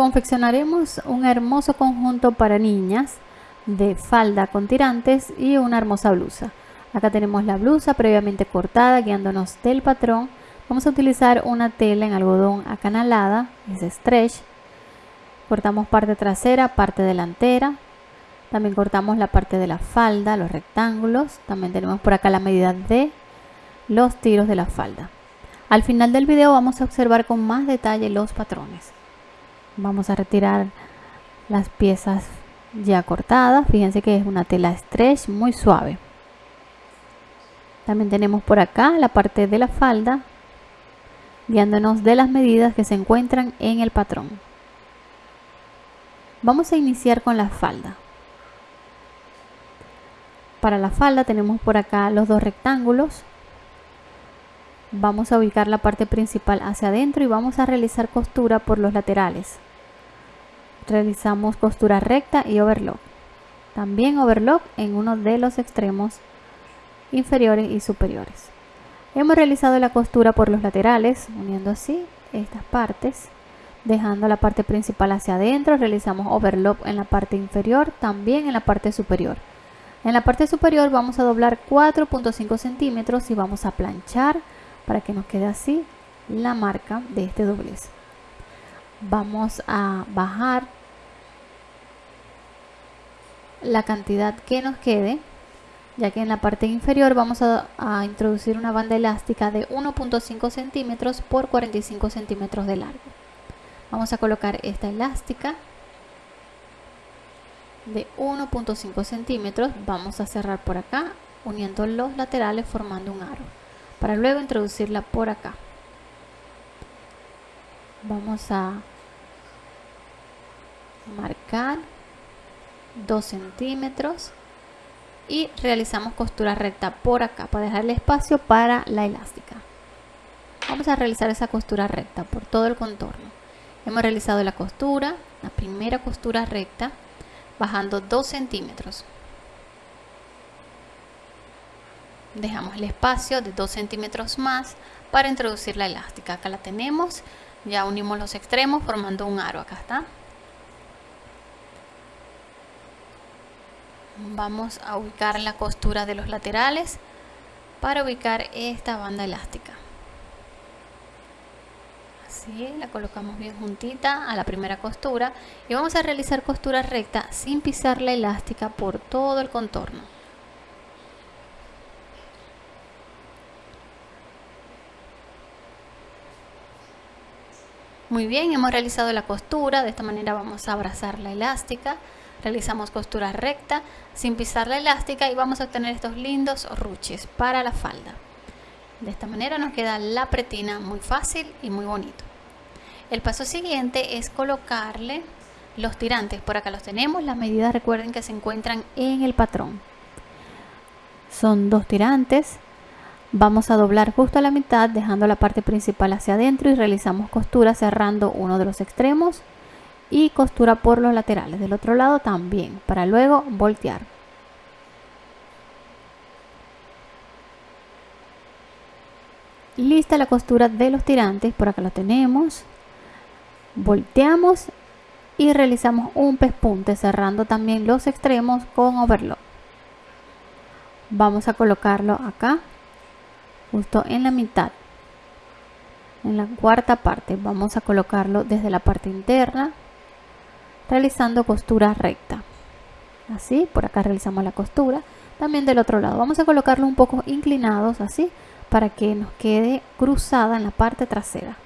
confeccionaremos un hermoso conjunto para niñas de falda con tirantes y una hermosa blusa. Acá tenemos la blusa previamente cortada guiándonos del patrón. Vamos a utilizar una tela en algodón acanalada, es stretch. Cortamos parte trasera, parte delantera. También cortamos la parte de la falda, los rectángulos. También tenemos por acá la medida de los tiros de la falda. Al final del video vamos a observar con más detalle los patrones. Vamos a retirar las piezas ya cortadas. Fíjense que es una tela stretch muy suave. También tenemos por acá la parte de la falda, guiándonos de las medidas que se encuentran en el patrón. Vamos a iniciar con la falda. Para la falda tenemos por acá los dos rectángulos. Vamos a ubicar la parte principal hacia adentro y vamos a realizar costura por los laterales. Realizamos costura recta y overlock. También overlock en uno de los extremos inferiores y superiores. Hemos realizado la costura por los laterales, uniendo así estas partes, dejando la parte principal hacia adentro, realizamos overlock en la parte inferior, también en la parte superior. En la parte superior vamos a doblar 4.5 centímetros y vamos a planchar para que nos quede así la marca de este doblez. Vamos a bajar la cantidad que nos quede ya que en la parte inferior vamos a, introducir una banda elástica de 1.5 centímetros por 45 centímetros de largo. Vamos a colocar esta elástica de 1.5 centímetros, vamos a cerrar por acá uniendo los laterales formando un aro, para luego introducirla por acá. Vamos a marcar 2 centímetros y realizamos costura recta por acá para dejarle espacio para la elástica. Vamos a realizar esa costura recta por todo el contorno. Hemos realizado la costura la primera costura recta bajando 2 centímetros. Dejamos el espacio de 2 centímetros más para introducir la elástica. Acá la tenemos ya unimos los extremos formando un aro acá está vamos a ubicar la costura de los laterales para ubicar esta banda elástica. Así la colocamos bien juntita a la primera costura y vamos a realizar costura recta sin pisar la elástica por todo el contorno. Muy bien hemos realizado la costura. De esta manera vamos a abrazar la elástica realizamos costura recta sin pisar la elástica y vamos a obtener estos lindos ruches para la falda. De esta manera nos queda la pretina muy fácil y muy bonito. El paso siguiente es colocarle los tirantes. Por acá los tenemos las medidas recuerden que se encuentran en el patrón. Son dos tirantes. Vamos a doblar justo a la mitad dejando la parte principal hacia adentro y realizamos costura cerrando uno de los extremos y costura por los laterales del otro lado también para luego voltear. Lista la costura de los tirantes por acá lo tenemos. Volteamos y realizamos un pespunte cerrando también los extremos con overlock. Vamos a colocarlo acá justo en la mitad en la cuarta parte. Vamos a colocarlo desde la parte interna realizando costura recta. Así por acá realizamos la costura. También del otro lado. Vamos a colocarlo un poco inclinados así para que nos quede cruzada en la parte trasera.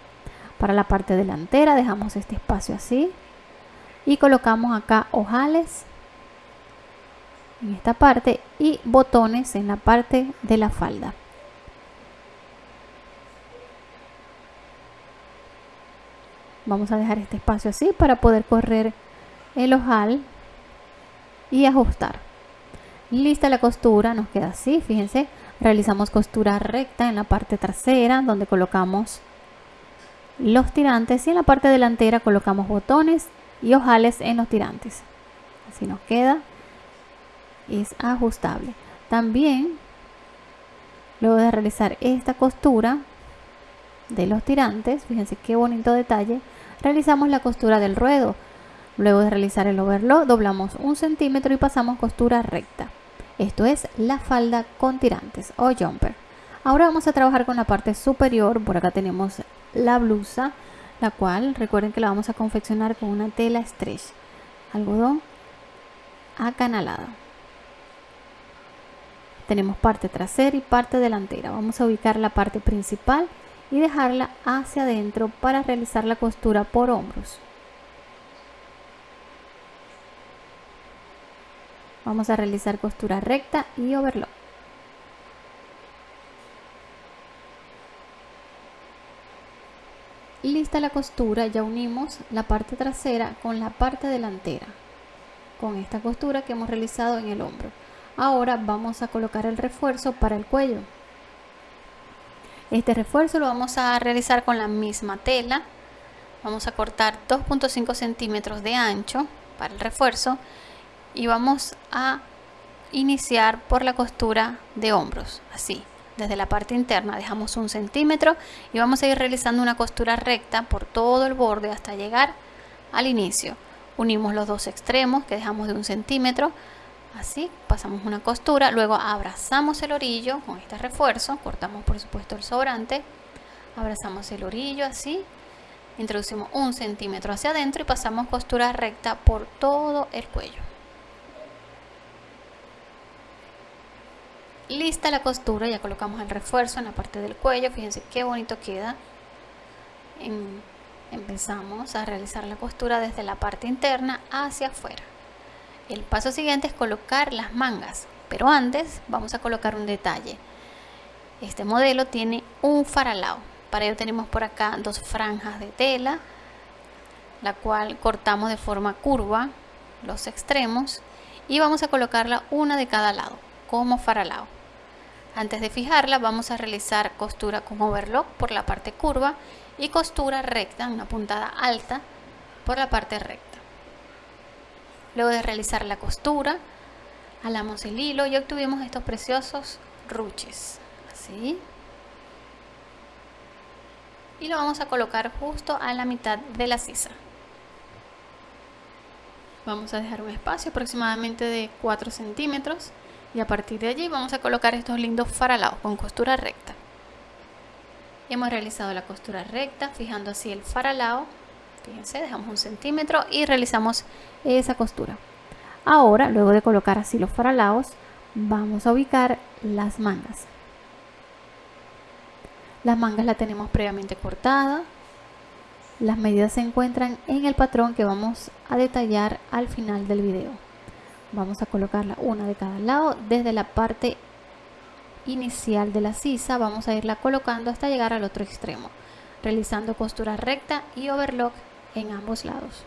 Para la parte delantera dejamos este espacio así. Y colocamos acá ojales en esta parte y botones en la parte de la falda. Vamos a dejar este espacio así para poder correr el ojal y ajustar. Lista la costura nos queda así fíjense. Realizamos costura recta en la parte trasera donde colocamos los tirantes y en la parte delantera colocamos botones y ojales en los tirantes. Así nos queda es ajustable. También luego de realizar esta costura de los tirantes fíjense qué bonito detalle realizamos la costura del ruedo. Luego de realizar el overlock, doblamos un centímetro y pasamos costura recta. Esto es la falda con tirantes o jumper. Ahora vamos a trabajar con la parte superior. Por acá tenemos la blusa, la cual recuerden que la vamos a confeccionar con una tela stretch, algodón acanalada. Tenemos parte trasera y parte delantera. Vamos a ubicar la parte principal y dejarla hacia adentro para realizar la costura por hombros. Vamos a realizar costura recta y overlock. Lista la costura, ya unimos la parte trasera con la parte delantera con esta costura que hemos realizado en el hombro. Ahora vamos a colocar el refuerzo para el cuello. Este refuerzo lo vamos a realizar con la misma tela. Vamos a cortar 2.5 centímetros de ancho para el refuerzo y vamos a iniciar por la costura de hombros, así. Desde la parte interna dejamos un centímetro y vamos a ir realizando una costura recta por todo el borde hasta llegar al inicio. Unimos los dos extremos que dejamos de un centímetro, así pasamos una costura, luego abrazamos el orillo con este refuerzo, cortamos por supuesto el sobrante, abrazamos el orillo así, introducimos un centímetro hacia adentro y pasamos costura recta por todo el cuello. Lista la costura, ya colocamos el refuerzo en la parte del cuello, fíjense qué bonito queda. empezamos a realizar la costura desde la parte interna hacia afuera. El paso siguiente es colocar las mangas, pero antes vamos a colocar un detalle. Este modelo tiene un faralao, para ello tenemos por acá dos franjas de tela, la cual cortamos de forma curva los extremos y vamos a colocarla una de cada lado como faralao. Antes de fijarla vamos a realizar costura con overlock por la parte curva y costura recta, una puntada alta por la parte recta. Luego de realizar la costura, alamos el hilo y obtuvimos estos preciosos ruches. Así. Y lo vamos a colocar justo a la mitad de la sisa. Vamos a dejar un espacio aproximadamente de 4 centímetros y a partir de allí vamos a colocar estos lindos faralados con costura recta. Hemos realizado la costura recta fijando así el faralao. Fíjense dejamos un centímetro y realizamos esa costura. Ahora luego de colocar así los faralaos vamos a ubicar las mangas. Las mangas la tenemos previamente cortada las medidas se encuentran en el patrón que vamos a detallar al final del video vamos a colocarla una de cada lado desde la parte inicial de la sisa vamos a irla colocando hasta llegar al otro extremo realizando costura recta y overlock en ambos lados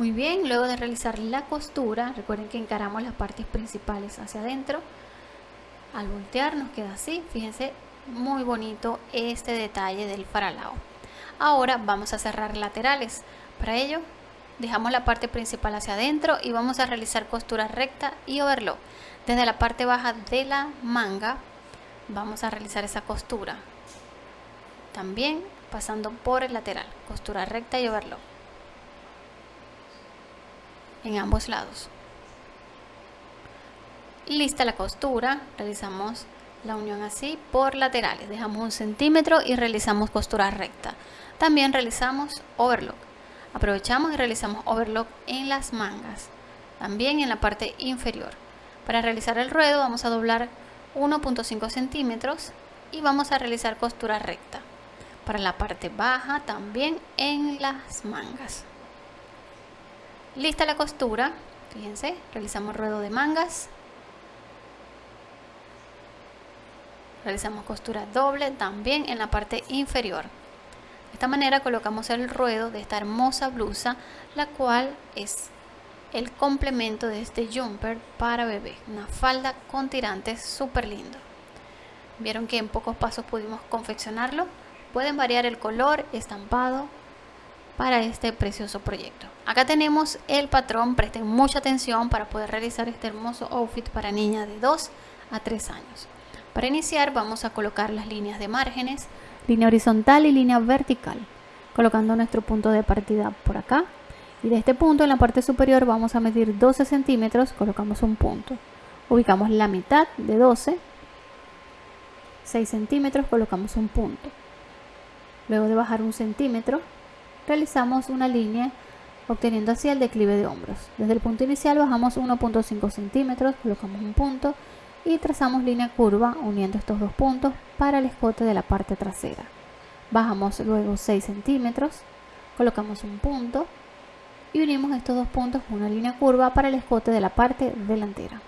Muy bien, luego de realizar la costura, recuerden que encaramos las partes principales hacia adentro. Al voltear nos queda así, fíjense muy bonito este detalle del faralao. Ahora vamos a cerrar laterales. Para ello dejamos la parte principal hacia adentro y vamos a realizar costura recta y overlock. Desde la parte baja de la manga vamos a realizar esa costura. También pasando por el lateral costura recta y overlock. En ambos lados. Lista la costura realizamos la unión así por laterales. Dejamos un centímetro y realizamos costura recta. También realizamos overlock. Aprovechamos y realizamos overlock en las mangas también en la parte inferior. Para realizar el ruedo vamos a doblar 1.5 centímetros y vamos a realizar costura recta. Para la parte baja también en las mangas. Lista la costura. Fíjense realizamos ruedo de mangas realizamos costura doble también en la parte inferior. De esta manera colocamos el ruedo de esta hermosa blusa la cual es el complemento de este jumper para bebé una falda con tirantes súper lindo. Vieron que en pocos pasos pudimos confeccionarlo. Pueden variar el color estampado para este precioso proyecto. Acá tenemos el patrón. Presten mucha atención para poder realizar este hermoso outfit para niña de 2 a 3 años. Para iniciar vamos a colocar las líneas de márgenes, línea horizontal y línea vertical, colocando nuestro punto de partida por acá. Y de este punto en la parte superior vamos a medir 12 centímetros, colocamos un punto. Ubicamos la mitad de 12, 6 centímetros, colocamos un punto. Luego de bajar un centímetro, realizamos una línea obteniendo así el declive de hombros. Desde el punto inicial bajamos 1.5 centímetros, colocamos un punto y trazamos línea curva uniendo estos dos puntos para el escote de la parte trasera. Bajamos luego 6 centímetros, colocamos un punto y unimos estos dos puntos con una línea curva para el escote de la parte delantera.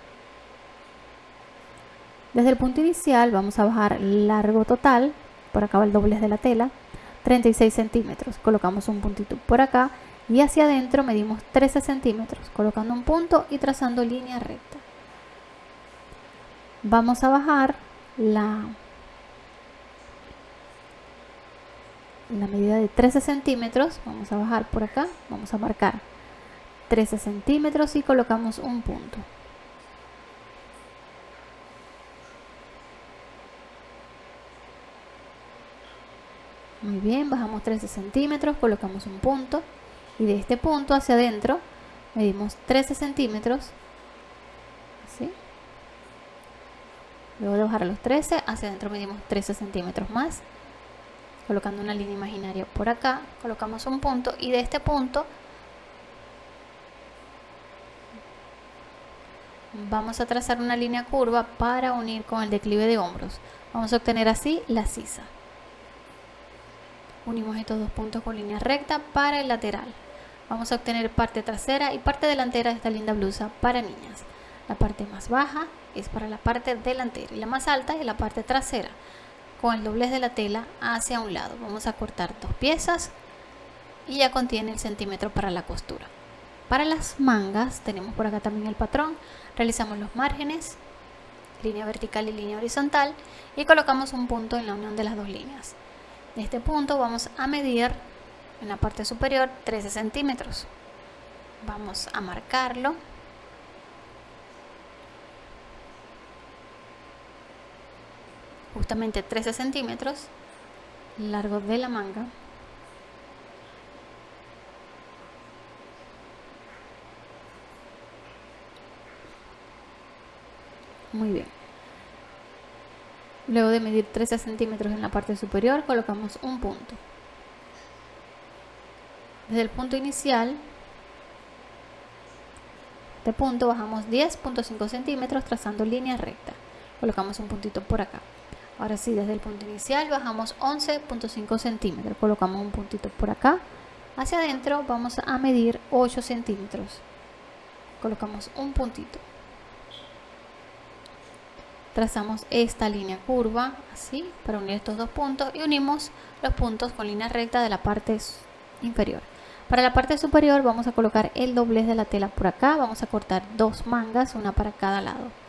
Desde el punto inicial vamos a bajar largo total, por acá va el doblez de la tela, 36 centímetros. Colocamos un puntito por acá y hacia adentro medimos 13 centímetros, colocando un punto y trazando línea recta. Vamos a bajar la, la medida de 13 centímetros, vamos a bajar por acá, vamos a marcar 13 centímetros y colocamos un punto. Muy bien, bajamos 13 centímetros, colocamos un punto y de este punto hacia adentro medimos 13 centímetros. Luego de bajar a los 13, hacia adentro medimos 13 centímetros más. Colocando una línea imaginaria por acá, colocamos un punto y de este punto vamos a trazar una línea curva para unir con el declive de hombros. Vamos a obtener así la sisa. Unimos estos dos puntos con línea recta para el lateral. Vamos a obtener parte trasera y parte delantera de esta linda blusa para niñas. La parte más baja es para la parte delantera y la más alta es la parte trasera. Con el doblez de la tela hacia un lado. Vamos a cortar dos piezas y ya contiene el centímetro para la costura. Para las mangas tenemos por acá también el patrón. Realizamos los márgenes, línea vertical y línea horizontal y colocamos un punto en la unión de las dos líneas. De este punto vamos a medir en la parte superior 13 centímetros. Vamos a marcarlo. Justamente 13 centímetros largo de la manga. Muy bien. Luego de medir 13 centímetros en la parte superior, colocamos un punto. Desde el punto inicial, de punto bajamos 10.5 centímetros trazando línea recta. Colocamos un puntito por acá. Ahora sí, desde el punto inicial bajamos 11.5 centímetros. Colocamos un puntito por acá. Hacia adentro vamos a medir 8 centímetros. Colocamos un puntito trazamos esta línea curva así para unir estos dos puntos y unimos los puntos con línea recta de la parte inferior para la parte superior vamos a colocar el doblez de la tela por acá vamos a cortar dos mangas una para cada lado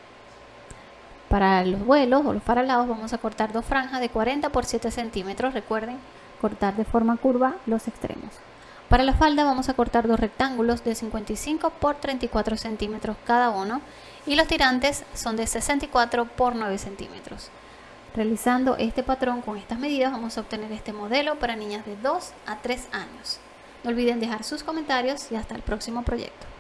para los vuelos o los paralados vamos a cortar dos franjas de 40 por 7 centímetros recuerden cortar de forma curva los extremos para la falda vamos a cortar dos rectángulos de 55 por 34 centímetros cada uno y los tirantes son de 64 por 9 centímetros. Realizando este patrón con estas medidas vamos a obtener este modelo para niñas de 2 a 3 años. No olviden dejar sus comentarios y hasta el próximo proyecto.